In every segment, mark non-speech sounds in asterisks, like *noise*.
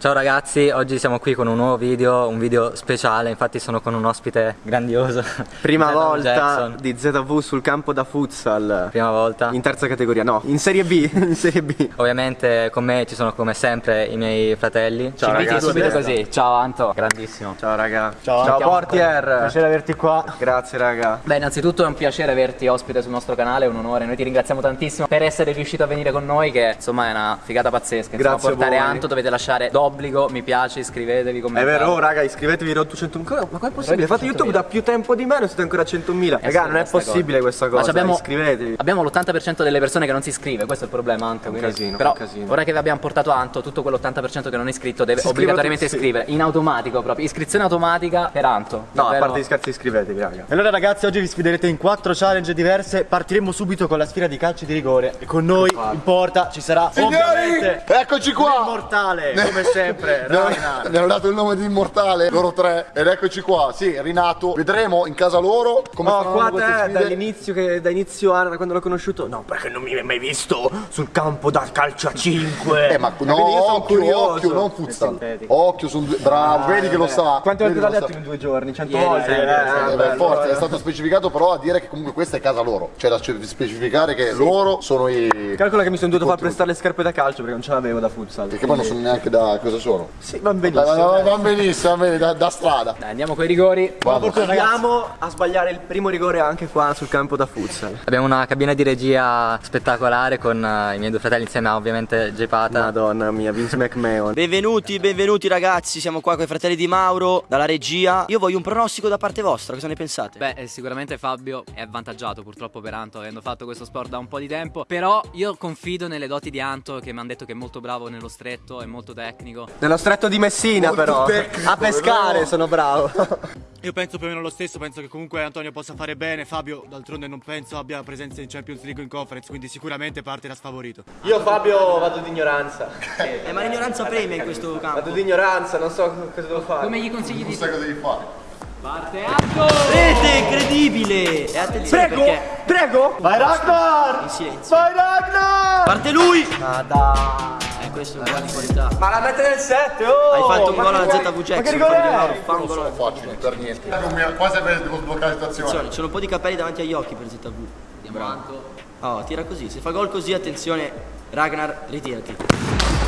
Ciao ragazzi, oggi siamo qui con un nuovo video, un video speciale, infatti sono con un ospite grandioso *laughs* Prima volta Jackson. di ZV sul campo da futsal Prima volta In terza categoria, no, in Serie B, *laughs* in Serie B Ovviamente con me ci sono come sempre i miei fratelli Ciao ragazzi subito così. Ciao Anto. Grandissimo Ciao raga Ciao, Ciao. Portier Piacere averti qua. Grazie raga Beh, innanzitutto è un piacere averti ospite sul nostro canale, è un onore. Noi ti ringraziamo tantissimo per essere riuscito a venire con noi, che insomma è una figata pazzesca. Insomma, Grazie a portare voi. Anto dovete lasciare d'obbligo, mi piace, iscrivetevi, È commentate. vero, oh, raga, iscrivetevi Road to 100.000 Ma come è possibile? Fate YouTube da più tempo di me e siete ancora a 100.000 Raga, non è possibile cosa. questa Ma cosa, ci abbiamo, iscrivetevi Abbiamo l'80% delle persone che non si iscrive, questo è il problema Anto. un quindi- casino, Però un casino. ora che vi abbiamo portato Anto, tutto quell'80% che non è iscritto deve Si obbligatoriamente sì. iscrivere, in automatico proprio, iscrizione automatica per Anto. No, a Davvero- parte gli scherzi iscrivetevi raga E allora ragazzi oggi vi sfiderete in quattro challenge diverse Partiremo subito con la sfida di calci di rigore E con noi in porta ci sarà Signori, ovviamente eccoci qua! Immortale come sempre *laughs* Mi hanno- Ragnar Mi hanno dato il nome di immortale, loro tre, ed eccoci qua, sì, Rinato, vedremo in casa loro come faranno qua te dall'inizio che da inizio anno, da quando l'ho conosciuto No, perché non mi hai mai visto sul campo da calcio a 5 Eh, ma no, sono occhio, curioso. occhio, non futsal. Occhio, sono due... Bravo, vedi che lo sa. Quante volte l'ha detto in due giorni? Cento Ieri, volte? sì, Eh, Eh, eh, beh, forza, è stato specificato però a dire che comunque questa è casa loro. Cioè da specificare che loro sono i... Calcola che mi sono dovuto far prestare le scarpe da calcio perché non ce l'avevo da futsal Perché poi non so neanche da cosa sono. Sì, va benissimo va- va benissimo, va bene, da, da strada. Dai, andiamo con i rigori. Andiamo a sbagliare il primo rigore anche qua sul campo da futsal Abbiamo una cabina di regia spettacolare con eh, i miei due fratelli insieme a ovviamente J Pata Madonna mia, Vince McMahon Benvenuti, benvenuti ragazzi, siamo qua con i fratelli di Mauro, dalla regia. Io voglio un pronostico da parte vostra, cosa ne pensate? Beh, eh, sicuramente Fabio è avvantaggiato purtroppo per Anto, avendo fatto questo sport da un po' di tempo. Però io confido nelle doti di Anto, che mi hanno detto che è molto bravo nello stretto, è molto tecnico. Nello stretto di Messina Molto però tecnico, A pescare vero? sono bravo *laughs* Io penso più o meno lo stesso Penso che comunque Antonio possa fare bene Fabio d'altronde non penso abbia presenza in Champions League o in Conference Quindi sicuramente partirà sfavorito Io Fabio vado di ignoranza Eh, ma l'ignoranza premia in questo campo. Vado di ignoranza, non so cosa devo fare Come gli consigli Non di sai cosa devi fare. parte Anto? Rete incredibile! E attenzione perché Prego Vai Ragnar! in silenzio. Vai Ragnar! Parte lui! Ma dai Eh, questo è un gol di qualità. Ma la mette nel 7 oh Hai fatto un gol che alla ZV Ma che Jackson, rigore è? Non gol sono alla facili per niente. Quasi devo sbloccare la situazione. Attenzione, c'è un po' di capelli davanti agli occhi per ZV. Andiamo Anto. Oh, tira così. Se fa gol così, attenzione, Ragnar, ritirati.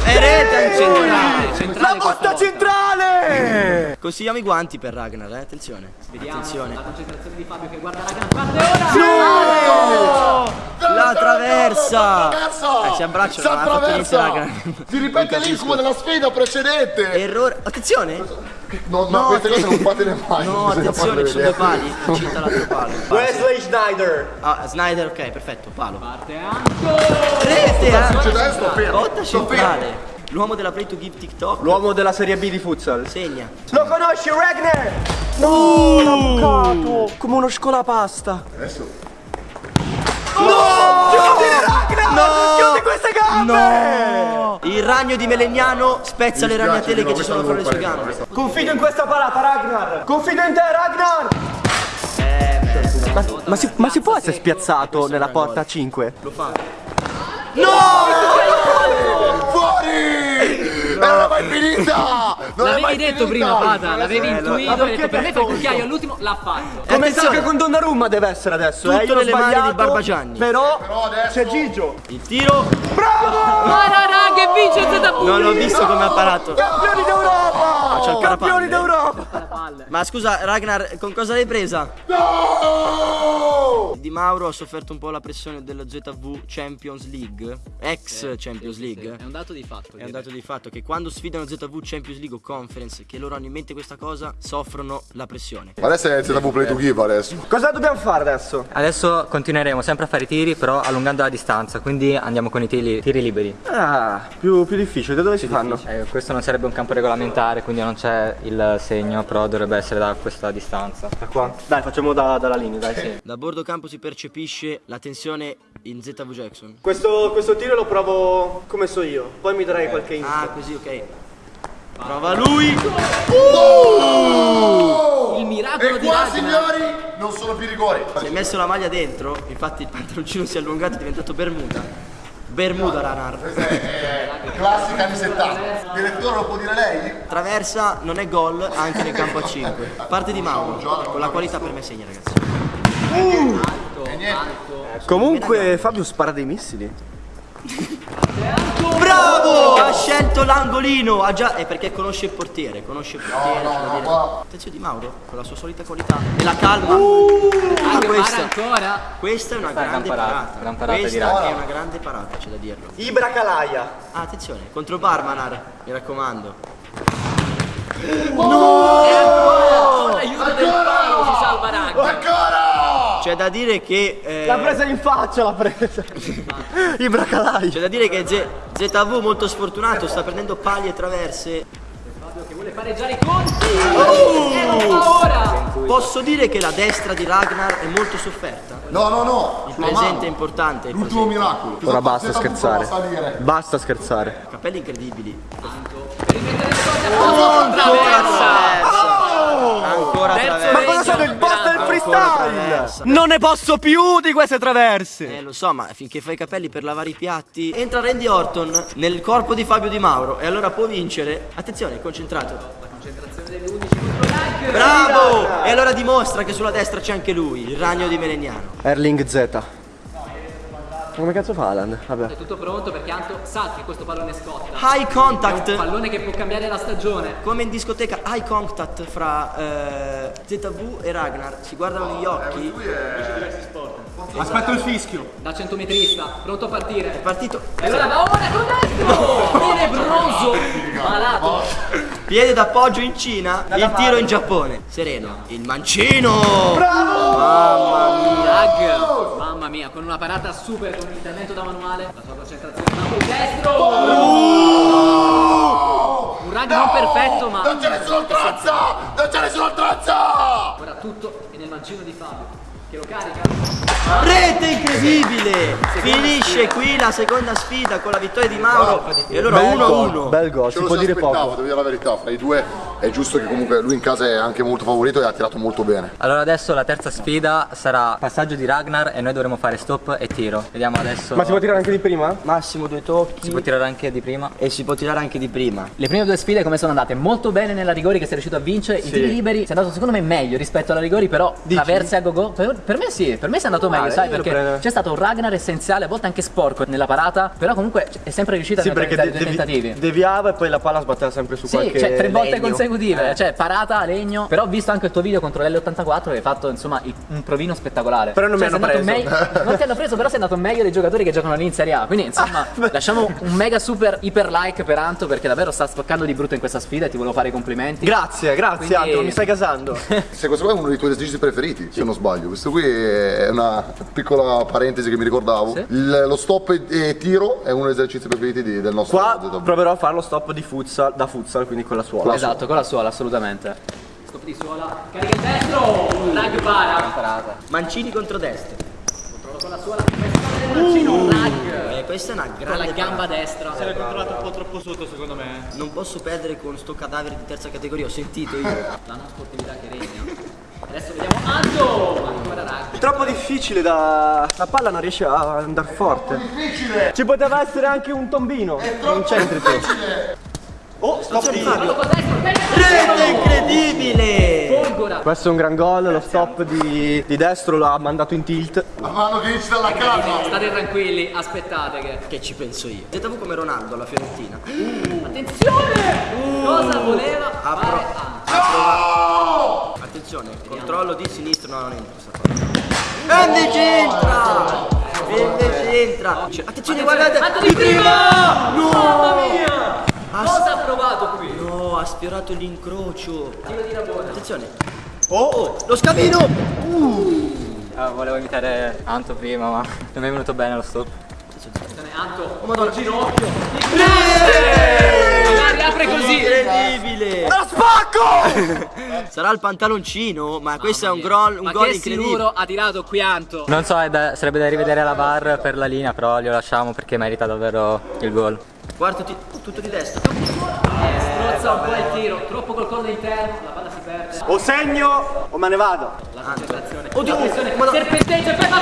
E rete centrale! Centrale La botta centrale Consigliamo i guanti per Ragnar, eh? Attenzione. Vediamo Attenzione. la concentrazione di Fabio che guarda Ragnar. Parte ora! La traversa! Eh, si non ha fatto niente, attraversa! raga. Si ripete l'incubo della sfida precedente! Errore. Attenzione! No, ma queste cose non fatele mai. No, attenzione, ci sono due pali. Cinta l'altro palo. Wesley Schneider Ah, Snyder, ok, perfetto, palo. Parte Anto! Rete, eh! succedendo, sto fermo. Botta centrale. L'uomo della Play to Give TikTok. L'uomo della Serie B di futsal Segna. Lo conosci Ragnar? No, l'ha bucato Come uno scolapasta Adesso. Chiudi Ragnar Chiudi queste gambe! Il ragno di Melegnano spezza le ragnatele che ci sono fra le sue gambe. Confido in questa parata Ragnar! Confido in te Ragnar! Ma, ma si, ma si può essere spiazzato nella porta 5? Lo fa. Fuori! Non è mai finita! L'avevi detto prima, Pata, l'avevi intuito, ma hai detto per me fai il cucchiaio all'ultimo, l'ha fatto. Come sa che con Donnarumma deve essere adesso eh? Tutto Io l'ho nelle mani di Barbagianni. Però, Però adesso... c'è Gigio Il tiro. Marara che vince ZV! Non l'ho visto come ha parato. Campioni d'Europa c'è il Campioni parapalle. d'Europa Ma scusa, Ragnar, con cosa l'hai presa? No! Di Mauro ha sofferto un po' la pressione della ZV Champions League, ex Champions League. È un dato di fatto. È un dato di fatto che quando sfidano ZV Champions League o Conference, che loro hanno in mente questa cosa, soffrono la pressione. Ma adesso è ZV Play to Give adesso. Cosa dobbiamo fare adesso? Adesso continueremo sempre a fare i tiri però allungando la distanza Quindi andiamo con i tiri, tiri liberi Ah, più, più difficile, da dove si fanno? Eh, Questo non sarebbe un campo regolamentare quindi non c'è il segno Però dovrebbe essere da questa distanza Da qua? Dai, facciamo da- dalla linea, dai sì. Da bordo campo si percepisce la tensione in ZV Jackson. Questo, questo tiro lo provo come so io, poi mi darai qualche info. Ah, così, ok. Prova lui! Il miracolo E di qua, Ragnar. signori, non sono più rigori. Si è messo la maglia dentro, infatti il pantaloncino si è allungato, è diventato bermuda. Bermuda Ragnar. Classica anni 70. Direttore lo può dire lei? Traversa non è gol anche nel campo a 5. *laughs* Parte di Mauro, con la qualità per me segna ragazzi. Comunque Fabio spara dei missili. Bravo! Ha scelto l'angolino, ha già. È perché conosce il portiere, conosce il portiere. no, no, qua- Attenzione di Mauro, con la sua solita qualità. E la calma. Ah, Anche questa, ancora. questa è una Questa è grande gran parata, gran parata questa Ragnar. è una grande parata, c'è da dirlo. Ibra Calaia. Ah, attenzione, contro Barmanar, mi raccomando. L'aiuto del palo si salva Ragnar. Ancora! C'è da dire che. eh, L'ha presa in faccia, l'ha presa. *laughs* Ibra Calaia. C'è da dire che Z- ZV molto sfortunato, sta prendendo paglie e traverse. Che vuole pareggiare i conti. E lo fa ora. Posso dire che la destra di Ragnar è molto sofferta. No, no, no. Il presente è importante. L'ultimo miracolo. Ora basta scherzare. a. Basta scherzare. Capelli incredibili. Terzo Ancora traversa. Ma cosa sono il boss del freestyle? Non ne posso più di queste traverse. Eh lo so, ma finché fai i capelli per lavare i piatti. Entra Randy Orton nel corpo di Fabio Di Mauro e allora può vincere. Attenzione, concentrato. La concentrazione degli 11 Bravo! E allora dimostra che sulla destra c'è anche lui, il ragno di Melegnano. Erling Z. Come cazzo fa Alan? Vabbè. È tutto pronto perché Anto sa che questo pallone scotta. High È un contact. pallone che può cambiare la stagione. Come in discoteca, high contact fra eh, ZV e Ragnar. Si guardano negli occhi. Aspetta il fischio. Da centometrista, pronto a partire. Partito. E allora va ora con destro! Tenebroso! Malato! Piede d'appoggio in Cina, il tiro in Giappone. Sereno. Il mancino! Mamma mia! Mia, con una parata super con un intervento da manuale. La sua concentrazione va col destro! Un rag non perfetto, ma Non c'è nessun oltranza! Non c'è nessun oltranza! ora tutto è nel mancino di Fabio. Che lo carica. Rete incredibile! Finisce qui la seconda sfida con la vittoria di Mauro. E allora Bel gol, 1-1. bel gol, si lo può dire aspettavo, poco. devo dire la verità, fra i due è giusto che comunque lui in casa è anche molto favorito e ha tirato molto bene. Allora adesso la terza sfida sarà passaggio di Ragnar e noi dovremo fare stop e tiro. Vediamo adesso. Ma si può tirare anche di prima? Massimo due tocchi. Si può tirare anche di prima. E si può tirare anche di prima. Le prime due sfide come sono andate? Molto bene nella rigori che sei riuscito a vincere, i tiri liberi sei andato secondo me meglio rispetto alla rigori però traverse a go-go. Per, per me sì, per me sei andato meglio, sai, perché c'è stato un Ragnar essenziale, a volte anche sporco nella parata, però comunque è sempre riuscito a Sì, perché neutralizzare de- i due devi- tentativi. deviava e poi la palla sbatteva sempre su Sì, qualche cioè tre volte legno. consecutive, cioè parata a legno. Però ho visto anche il tuo video contro l'L84 che hai fatto insomma il- un provino spettacolare. Però non mi Cioè, hanno preso. meglio- *laughs* non ti hanno preso, però sei andato meglio dei giocatori che giocano lì in Serie A. Quindi insomma, lasciamo un mega super iper like per Anto perché davvero sta spaccando di brutto in questa sfida e ti volevo fare i complimenti. Grazie, grazie Quindi- Anto, mi stai casando. *laughs* Se questo qua è uno dei tuoi esercizi preferiti, se non sbaglio. Questo qui è una piccola parentesi che mi ricordavo. Il- lo stop e, e tiro è uno degli esercizi preferiti di- del nostro Qua ZW. proverò a fare lo stop di futsal, da futsal, quindi con la suola. Esatto, con la suola, assolutamente. Stop di suola, carica il destro, rag para. Mancini contro destra. Con la suola, mancino, rag. Eh, questa è una Con la grande gamba parata. destra. L'hai controllato un po' troppo sotto secondo me. Non posso perdere con sto cadavere di terza categoria, ho sentito io. La non sportività che regna. Adesso vediamo Anto, ancora rag. Troppo difficile da. La palla non riesce a andare forte. Difficile! Ci poteva essere anche un tombino. Non c'entri tu. Oh, stop di. Destro, Rete incredibile! Folgora. Questo è un gran gol, lo stop di, di destro l'ha mandato in tilt. La mano che esce dalla casa! State tranquilli, aspettate che. Che ci penso io. ZV come Ronaldo alla Fiorentina. Attenzione! Cosa voleva Apro. fare Anto? Attenzione, controllo di sinistra, no, non entra questa cosa. E invece entra! E invece entra! Cioè, Attenzione, guardate! Anto di prima! Mamma mia! Cosa ha provato qui? no, ha sfiorato l'incrocio. Tiro di Rabona. Attenzione. Oh, lo scamino! Ah, volevo imitare Anto prima, ma non mi è venuto bene lo stop. Attenzione, Anto. Oh, Madonna. Ginocchio. Magari apre così. Incredibile! Lo spacco! *laughs* Sarà il pantaloncino, ma questo è un, gol, un Ma gol incredibile. sicuro ha tirato qui Anto. Non so, da- sarebbe da rivedere la VAR per la linea, però glielo lasciamo perché merita davvero il gol. Quarto tiro, tutto di destra. Strozza un po' il tiro, troppo col collo interno, la palla si perde. O segno o me ne vado. La concentrazione. Oddio, Attenzione, ma no. serpenteggia e poi va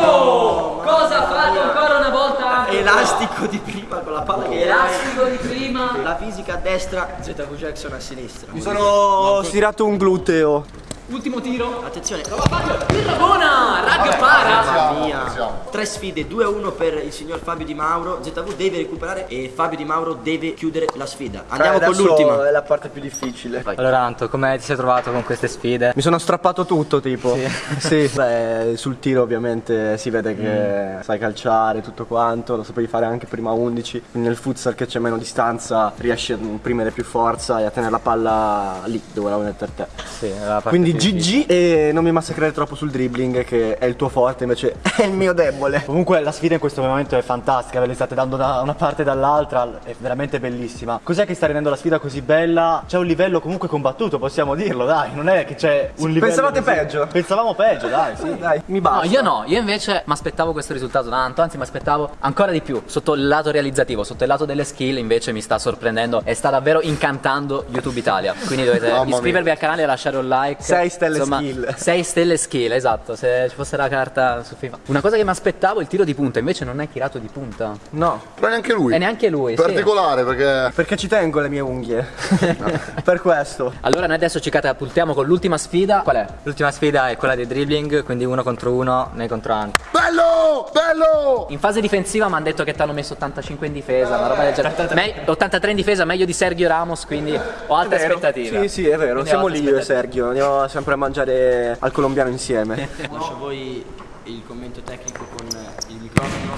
destro! Cosa ha fatto ancora una volta? Elastico di prima con la palla che era. Elastico di prima. La fisica a destra, ZV Jackson a sinistra. Mi sono stirato un gluteo. Ultimo tiro. Attenzione, Prova Fabio, il Rabona, rag para. Tre sfide, 2 a 1 per il signor Fabio Di Mauro. ZV deve recuperare e Fabio Di Mauro deve chiudere la sfida. Andiamo con Adesso l'ultima. È la parte più difficile. Allora Anto, come ti sei trovato con queste sfide? Mi sono strappato tutto tipo. Sì. *laughs* Beh, sul tiro ovviamente si vede che sai calciare tutto quanto, lo sapevi fare anche prima 11. Quindi nel futsal che c'è meno distanza riesci a imprimere più forza e a tenere la palla lì dove la vuoi mettere te. Sì, la parte Quindi GG e non mi massacrare troppo sul dribbling che è il tuo forte invece *laughs* è il mio debole. Comunque la sfida in questo momento è fantastica, ve le state dando da una parte e dall'altra, è veramente bellissima. Cos'è che sta rendendo la sfida così bella? C'è un livello comunque combattuto, possiamo dirlo, dai, non è che c'è un livello Pensavate così- peggio? Pensavamo peggio, dai, sì. *laughs* Dai, mi No, basta. io no, io invece mi aspettavo questo risultato tanto, anzi mi aspettavo ancora di più. Sotto il lato realizzativo, sotto il lato delle skill invece mi sta sorprendendo e sta davvero incantando YouTube Italia. Quindi dovete Mamma mia. iscrivervi al canale e lasciare un like. Sei stelle skill. *laughs* 6 stelle skill, esatto, se ci fosse la carta su FIFA. Una cosa che mi aspettavo il tiro di punta, invece non è tirato di punta. No, Però neanche lui. E neanche lui, sì. Particolare perché. perché ci tengo le mie unghie. *laughs* *laughs* per questo. Allora noi adesso ci catapultiamo con l'ultima sfida. Qual è? L'ultima sfida è quella di dribbling, quindi uno contro uno nei contro Anto. Bello! Bello! In fase difensiva mi hanno detto che ti hanno messo 85 in difesa, una roba del genere. Me- 83 in difesa, meglio di Sergio Ramos, quindi ho alte Vero. aspettative. Sì, sì, è vero. Quindi Siamo lì io e. Sergio. Andiamo sempre a mangiare al colombiano insieme. *laughs* Lascio a voi il commento tecnico con il microfono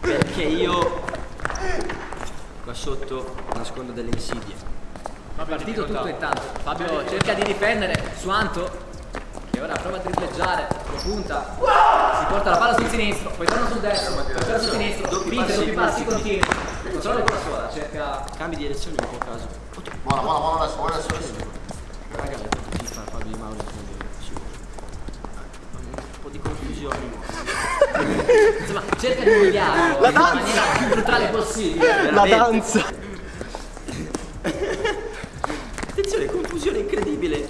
perché io qua sotto nascondo delle insidie. Partito tutto intanto. Fabio cerca di difendere su Anto. Che ora prova a dribbleggiare, lo punta, si porta la palla sul sinistro, poi torna sul destro, poi torna sul sinistro, Doppi passi, doppi passi, continui. Controllo con la sola, cerca. Cambi direzione in quel caso. Buona, buona, buona buona Fabio Di Mauro sicuro. Un po' di confusione. Insomma, cerca di umiliarlo in la maniera più brutale possibile. La danza. Attenzione, confusione incredibile.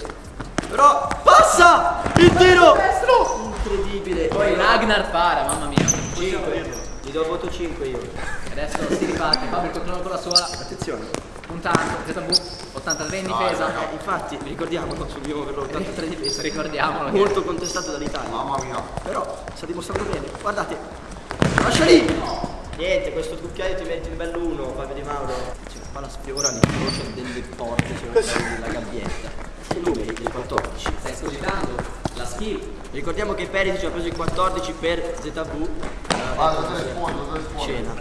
Però passa! Il tiro! Incredibile. Poi Ragnar para, mamma mia. 5. Gli do voto 5 io. Adesso si riparte, Fabio controllo con la sola, Attenzione. Puntando, ZV, 83 in difesa. Eh, infatti, ricordiamolo, subiamo per l'83 di difesa. Ricordiamolo che Molto contestato dall'Italia. Mamma mia. Però sta dimostrando bene. Guardate. Lascia lì! Niente, questo cucchiaio ti metti in bello uno, Fabio Di Mauro. C'è la palla sfiora l'incrocio delle porte, c'è la gabbietta. I numeri del 14. stai escogitando la skill. Ricordiamo che Perisic ha preso il 14 per ZV. Ah, date le sponde, date le sponde. Cena.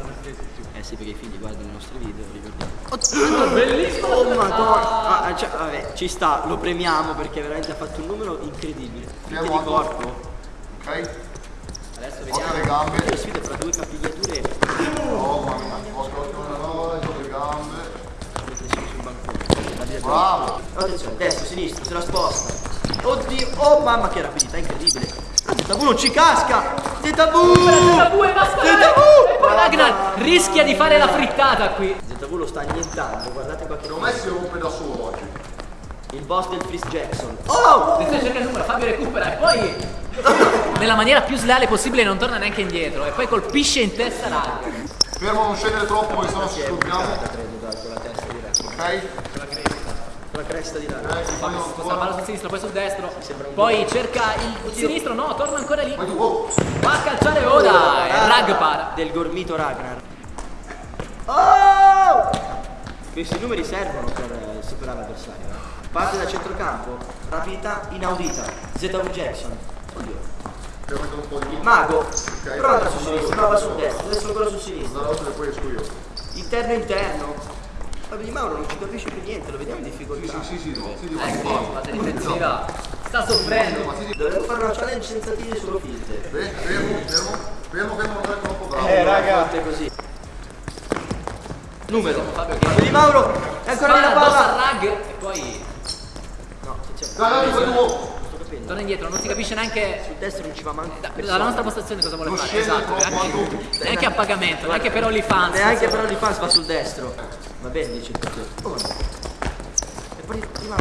Eh sì, perché i figli guardano i nostri video, ricordiamo. bellissimo! Oh madonna! Ah, cioè, vabbè, ci sta, lo premiamo perché veramente ha fatto un numero incredibile. Finte di corpo. Ok? Adesso Occhio vediamo. alle gambe. Le sfide fra due capigliature Oh mamma mia. Occhio, occhio le gambe. La Bravo. Attenzione, destro, sinistro, se la sposta. Oddio, oh mamma che rapidità incredibile. ZV non ci casca! ZV! ZV e basta! ZV! E poi Ragnar rischia di fare la frittata qui. ZV lo sta annientando, guardate qua che Secondo me si rompe da solo oggi. Il boss del Freeze Jackson. Oh! Attenzione, cerca il numero, Fabio recupera e poi *laughs* nella maniera più sleale possibile non torna neanche indietro e poi colpisce in testa Ragnar. Fermo, non scendere troppo, perché sennò ci diretta. Ok? Con la cresta di là. Fabio si sposta la palla sul sinistro, poi sul destro. Poi cerca il sinistro, no, torna ancora lì. Oh. Va a calciare ora e Rag para. Del gormito Ragnar. Oh! Questi numeri servono per eh, superare l'avversario. eh. Parte da centrocampo, rapidità inaudita. ZV Jackson. Oddio. Il mago. Prova andare su sinistra, prova sul destro, adesso ancora su sinistra. Dalla volta e poi esco io. Interno interno. Fabio Di Mauro non ci capisce più niente, lo vediamo in difficoltà. Sì, sì, no, sì, Ecco, la difensiva sta soffrendo. Dovevo fare una challenge senza tiri solo finte. Fermo, fermo, fermo, fermo, fermo, non è troppo bravo. Eh raga. Volte così. Numero. Fabio che Fabio Di Mauro. È ancora la palla. Rag e poi No, c'è. Dai, dai, tu. Torna indietro, non si capisce neanche Sul destro non ci va manco. da- persona. dalla nostra postazione cosa vuole fare. scende Esatto, neanche, a neanche a pagamento, neanche per OnlyFans. Neanche però di fans va sul destro. Va bene, dice tutto. Oh. E poi prima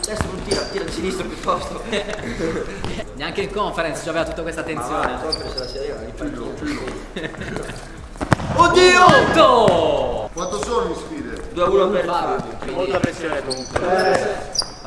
destro non tira, tira di sinistro piuttosto. *laughs* Neanche in conference aveva tutta questa tensione. se la si arriva. *laughs* Oddio! Quanto? Quanto sono le sfide? 2 a 1 per Fabio. Molta pressione comunque.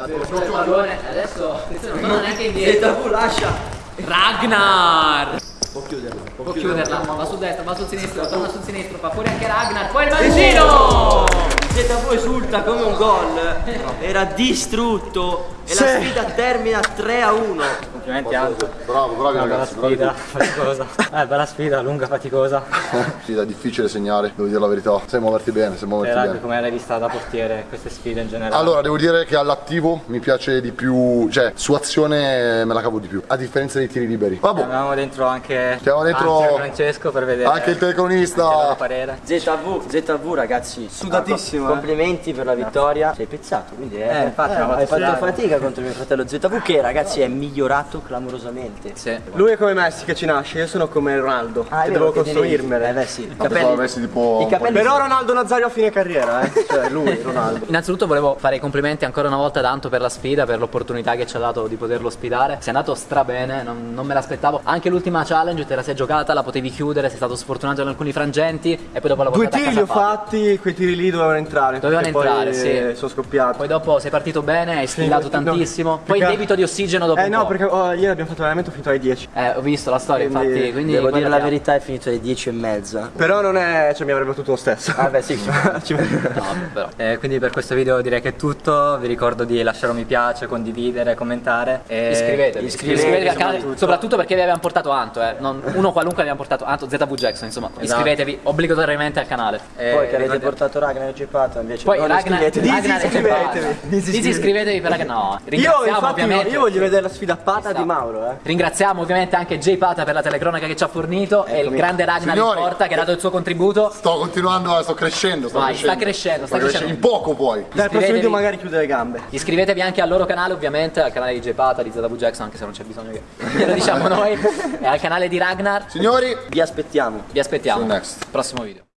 Il pallone, adesso non torna neanche *laughs* indietro. Lascia. Ragnar! Può chiuderla. Può chiuderla, va sul destro, va sul sinistro, torna sul sinistro, fa fuori anche Ragnar, poi il mancino! ZV esulta come un gol. *laughs* Era distrutto. E la sfida termina 3 a 1. Complimenti Anto. Bravo, bravi Una bella ragazzi, bravi sfida, faticosa. Eh, bella sfida, lunga, faticosa. *laughs* Sfida difficile segnare, devo dire la verità. Sai muoverti bene, sai muoverti E rugby bene. come l'hai vista da portiere queste sfide in generale? Allora, devo dire che all'attivo mi piace di più, cioè su azione me la cavo di più, a differenza dei tiri liberi. Vabbè, Avevamo dentro anche Chiamiamo dentro- Francesco per vedere anche il telecronista. parere. ZV, ZV ragazzi, Sudatissimo, eh. complimenti per la vittoria. Sei pezzato, quindi eh, Eh, infatti, hai hai fatto fatto fatica contro mio fratello ZV che ragazzi è migliorato clamorosamente. Sì. Lui è come Messi che ci nasce, io sono come Ronaldo, Ah, è che vero devo costruirmele. Eh beh sì, i capelli, tipo i capelli Però Ronaldo Nazario a fine carriera, eh. *laughs* Cioè lui, Ronaldo. Innanzitutto volevo fare i complimenti ancora una volta tanto per la sfida, per l'opportunità che ci ha dato di poterlo sfidare. Sei andato strabene, non, non me l'aspettavo. Anche l'ultima challenge te la sei giocata, la potevi chiudere, sei stato sfortunato in alcuni frangenti e poi dopo la Due tiri li ho fatti, quei tiri lì dovevano entrare. Dovevano entrare, poi, sì. Sono scoppiato. Poi dopo sei partito bene, hai sfilato no, tantissimo. Poi perché- debito di ossigeno dopo Eh un no, perché oh, ieri abbiamo fatto l'allenamento finito alle 10. Eh, ho visto la storia, Quindi infatti. Quindi Devo dire la ha- verità, è finito alle 10 e mezza. Però non è. cioè mi avrebbe battuto lo stesso. Ah beh sì, *laughs* Ci- No, però. Eh, quindi per questo video direi che è tutto, vi ricordo di lasciare un mi piace, condividere, commentare e Iscrivetevi, iscrivetevi iscrivetevi al canale, soprattutto. soprattutto perché vi abbiamo portato Anto, eh. non- uno qualunque abbiamo portato Anto, ZV Jackson, insomma. Esatto. Iscrivetevi obbligatoriamente al canale. e Poi che avete ricordi- portato Ragnar e Gepata invece Poi non Ragnar, iscrivetevi. Disiscrivetevi. Disiscrivetevi per Ragnar. No, Io ringraziamo infatti ovviamente. io voglio vedere la sfida pata di Mauro, eh. Ringraziamo ovviamente anche Jay Pata per la telecronaca che ci ha fornito e il grande Ragnar Signori. porta che ha dato il suo contributo. Sto continuando, sto crescendo, sto Vai, sta crescendo. crescendo, sta crescendo. In poco poi. Dai, il prossimo video magari chiude le gambe. Iscrivetevi anche al loro canale ovviamente, al canale di Jay Pata, di ZW Jackson, anche se non c'è bisogno che glielo *laughs* diciamo noi, e al canale di Ragnar. Signori, Vi aspettiamo. Vi aspettiamo. Prossimo video.